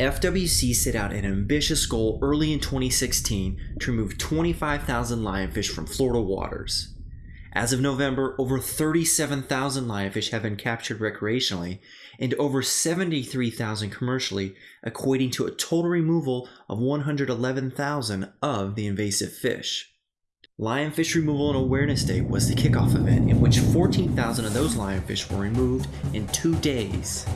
FWC set out an ambitious goal early in 2016 to remove 25,000 lionfish from Florida waters. As of November, over 37,000 lionfish have been captured recreationally and over 73,000 commercially, equating to a total removal of 111,000 of the invasive fish. Lionfish Removal and Awareness Day was the kickoff event in which 14,000 of those lionfish were removed in two days.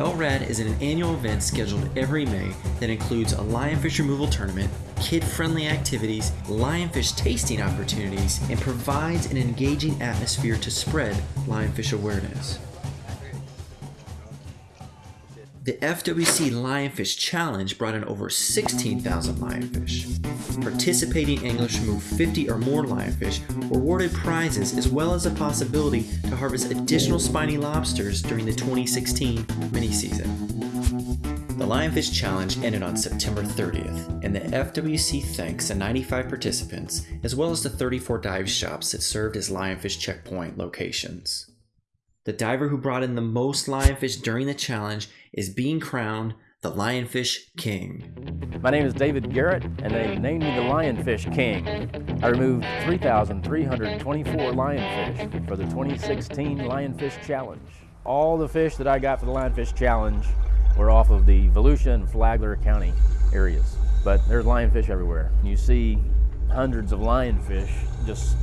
LRAD is an annual event scheduled every May that includes a lionfish removal tournament, kid-friendly activities, lionfish tasting opportunities, and provides an engaging atmosphere to spread lionfish awareness. The FWC Lionfish Challenge brought in over 16,000 lionfish. Participating anglers remove 50 or more lionfish awarded prizes as well as a possibility to harvest additional spiny lobsters during the 2016 mini-season. The Lionfish Challenge ended on September 30th, and the FWC thanks the 95 participants as well as the 34 dive shops that served as Lionfish checkpoint locations. The diver who brought in the most lionfish during the challenge is being crowned the Lionfish King. My name is David Garrett, and they named me the Lionfish King. I removed 3,324 lionfish for the 2016 Lionfish Challenge. All the fish that I got for the Lionfish Challenge were off of the Volusia and Flagler County areas. But there's lionfish everywhere. You see hundreds of lionfish just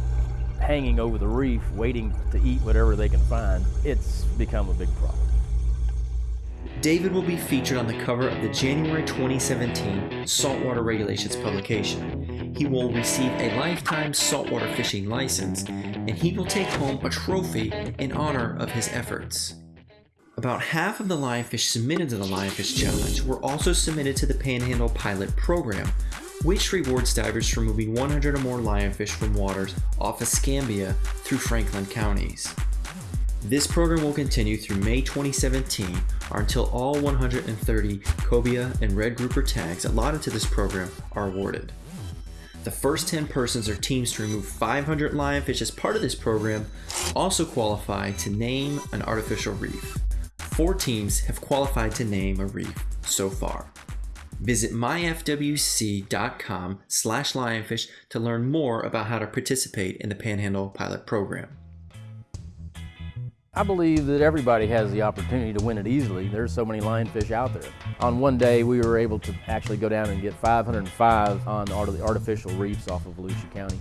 hanging over the reef waiting to eat whatever they can find. It's become a big problem. David will be featured on the cover of the January 2017 Saltwater Regulations publication. He will receive a lifetime saltwater fishing license, and he will take home a trophy in honor of his efforts. About half of the lionfish submitted to the Lionfish Challenge were also submitted to the Panhandle Pilot Program, which rewards divers for moving 100 or more lionfish from waters off Escambia through Franklin counties. This program will continue through May 2017 or until all 130 cobia and red grouper tags allotted to this program are awarded. The first 10 persons or teams to remove 500 lionfish as part of this program also qualify to name an artificial reef. Four teams have qualified to name a reef so far. Visit myfwc.com slash lionfish to learn more about how to participate in the Panhandle Pilot Program. I believe that everybody has the opportunity to win it easily. There's so many lionfish out there. On one day, we were able to actually go down and get 505 on the artificial reefs off of Volusia County.